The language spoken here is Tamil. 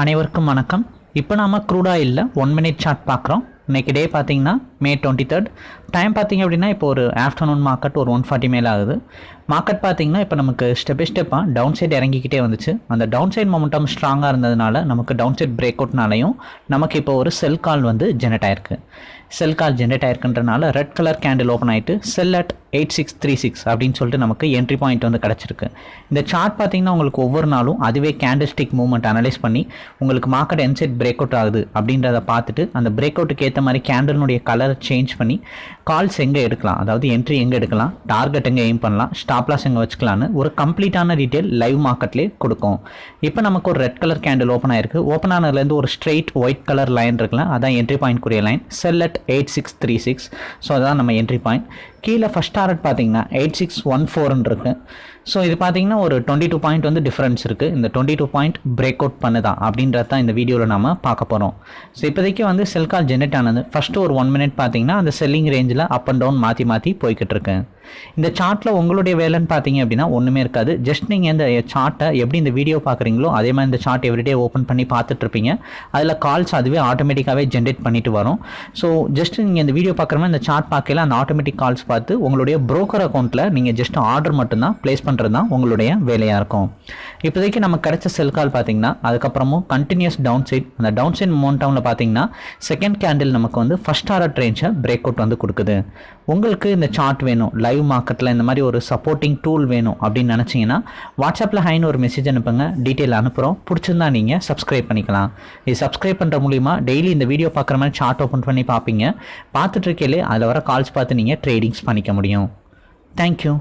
அனைவருக்கும் வணக்கம். இப்போ நாம க்ரூட் ஆயிலில் ஒன் மினிட் சார்ட் பார்க்குறோம். இன்றைக்கி டே பார்த்தீங்கன்னா மே டுவெண்ட்டி தேர்ட் டைம் பார்த்தீங்க அப்படின்னா இப்போ ஒரு ஆஃப்டர்நூன் மார்க்கெட் ஒரு ஒன் ஃபார்ட்டி மேலே ஆகுது. மார்க்கெட் பார்த்தீங்கன்னா இப்போ நமக்கு ஸ்டெப் பை ஸ்டெப்பாக டவுன் சைட் இறங்கிக்கிட்டே வந்துச்சு. அந்த டவுன் சைட் மொமெண்டம் ஸ்ட்ராங்காக இருந்ததுனால நமக்கு டவுன் சைட் பிரேக் அவுட்னாலையும் நமக்கு இப்போ ஒரு செல் கால் வந்து ஜெனரேட் ஆயிருக்கு. செல் கால் ஜென்ரேட் ஆயிருக்குன்றனால ரெட் கலர் கேண்டில் ஓப்பன் ஆகிட்டு sell at eight six three six அப்படின்னு சொல்லிட்டு நமக்கு என்ட்ரி பாயிண்ட் வந்து கிடச்சிருக்கு. இந்த சார்ட் பார்த்தீங்கன்னா உங்களுக்கு ஒவ்வொரு நாளும் அதுவே கேண்டில் ஸ்டிக் மூவ்மெண்ட் அனலைஸ் பண்ணி உங்களுக்கு மார்க்கெட் என் சைட் பிரேக் அவுட் ஆகுது அப்படின்றத பார்த்துட்டு அந்த பிரேக் அவுட்டுக்கு ஏற்ற மாதிரி கேண்டலினுடைய கலர் சேஞ்ச் பண்ணி கால்ஸ் எங்கே எடுக்கலாம்? அதாவது என்ட்ரி எங்கே எடுக்கலாம்? டார்கெட் எங்கே எய்ம் பண்ணலாம்? ஸ்டாப்லாஸ் எங்கே வச்சுக்கலான்னு ஒரு கம்ப்ளீட்டான டீட்டெயில் லைவ் மார்க்கெட்லேயே கொடுக்கும். இப்போ நமக்கு ஒரு ரெட் கலர் கேண்டில் ஓப்பன் ஆயிருக்கு. ஓப்பன் ஆனதுலேருந்து ஒரு ஸ்ட்ரெயிட் ஒயிட் கலர் லைன் இருக்கலாம் அதான் என்ட்ரி பாயிண்ட் கூடிய line sell at eight six three six so அதான் நம்ம என்ட்ரி பாயிண்ட் கீழே ஃபஸ்ட் டாரட் பார்த்தீங்கன்னா எயிட் சிக்ஸ் ஒன் ஃபோர்னு இருக்குது ஸோ இது பார்த்தீங்கன்னா ஒரு டுவெண்ட்டி டூ பாயிண்ட் வந்து டிஃப்ரென்ஸ் இருக்குது இந்த twenty two point break out பண்ணுதான் அப்படின்றது தான் இந்த வீடியோவில் நம்ம பார்க்க போகிறோம் ஸோ இப்போதைக்கு வந்து செல் கால் ஜெனரேட் ஆனது. ஃபஸ்ட்டு ஒரு ஒன் மினிட் பார்த்தீங்கன்னா அந்த செல்லிங் ரேஞ்சில் அப் அண்ட் டவுன் மாற்றி மாற்றி போய்கிட்டு இருக்கேன் இந்த சார்ட்டில் உங்களுடைய வேலைன்னு பார்த்தீங்க அப்படின்னா ஒன்றுமே இருக்காது. ஜஸ்ட் நீங்கள் இந்த சார்ட்டை எப்படி இந்த வீடியோ பார்க்குறீங்களோ அதே மாதிரி இந்த சார்ட் எவ்ரிடே ஓப்பன் பண்ணி பார்த்துட்ருப்பீங்க. அதில் கால்ஸ் அதுவே ஆட்டோமேட்டிக்காகவே ஜென்ரேட் பண்ணிட்டு வரும். ஸோ ஜஸ்ட் நீங்கள் இந்த வீடியோ பார்க்குற மாதிரி இந்த சார்ட் பார்க்கல அந்த ஆட்டோமேட்டிக் கால்ஸ் பார்த்து உங்களுடைய ப்ரோக்கர் அக்கௌண்ட்டில் நீங்கள் ஜஸ்ட் ஆர்டர் மட்டும்தான் ப்ளேஸ் பண்ணுறது தான் உங்களுடைய வேலையாக இருக்கும். இப்போதைக்கு நம்ம கிடைச்ச செல் கால் பார்த்தீங்கன்னா அதுக்கப்புறமும் கண்டினியூஸ் டவுன் சைட் அந்த டவுன் சைட் மோன்டவுனில் பார்த்தீங்கன்னா செகண்ட் கேண்டில் நமக்கு வந்து ஃபஸ்ட் ஆர்டர் ரேஞ்சை பிரேக் அவுட் வந்து கொடுக்குது. உங்களுக்கு இந்த சார்ட் வேணும் லைவ் மார்க்கெட்டில் இந்த மாதிரி ஒரு சப்போர்ட்டிங் டூல் வேணும் அப்படின்னு நினச்சிங்கன்னா வாட்ஸ்அப்பில் ஹைன்னு ஒரு மெசேஜ் அனுப்புங்க டீட்டெயில் அனுப்புகிறோம் பிடிச்சிருந்தா நீங்கள் சப்ஸ்கிரைப் பண்ணிக்கலாம். இது சப்ஸ்கிரைப் பண்ணுற மூலிமா டெய்லி இந்த வீடியோ பார்க்குற மாதிரி சார்ட் ஓப்பன் பண்ணி பார்ப்பீங்க. பார்த்துட்ருக்கையிலே அதில் வர கால்ஸ் பார்த்து நீங்கள் ட்ரேடிங்ஸ் பண்ணிக்க முடியும். தேங்க்யூ